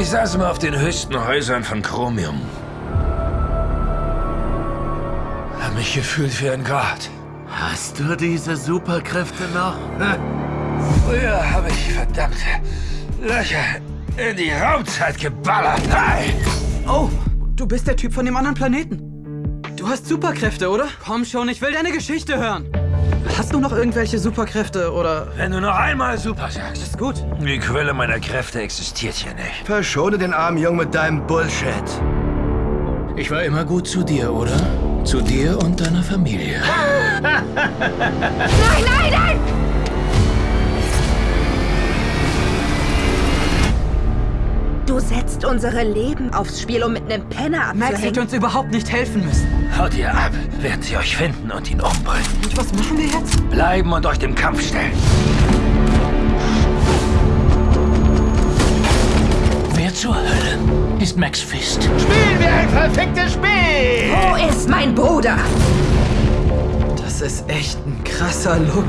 Ich saß mal auf den höchsten Häusern von Chromium. Hab mich gefühlt wie ein Gott. Hast du diese Superkräfte noch? Früher habe ich verdammte Löcher in die Raumzeit geballert. Hey! Oh, du bist der Typ von dem anderen Planeten. Du hast Superkräfte, oder? Komm schon, ich will deine Geschichte hören. Hast du noch irgendwelche Superkräfte, oder? Wenn du noch einmal super sagst. Ist gut. Die Quelle meiner Kräfte existiert hier nicht. Verschone den armen Jungen mit deinem Bullshit. Ich war immer gut zu dir, oder? Zu dir und deiner Familie. Nein, nein, nein! Du setzt unsere Leben aufs Spiel, um mit einem Penner Max hätte abzuhängen. uns überhaupt nicht helfen müssen. Haut ihr ab, werden sie euch finden und ihn umbringen. Und was machen wir jetzt? Bleiben und euch dem Kampf stellen. Wer zur Hölle ist Max Fist? Spielen wir ein perfektes Spiel! Wo ist mein Bruder? Das ist echt ein krasser Look.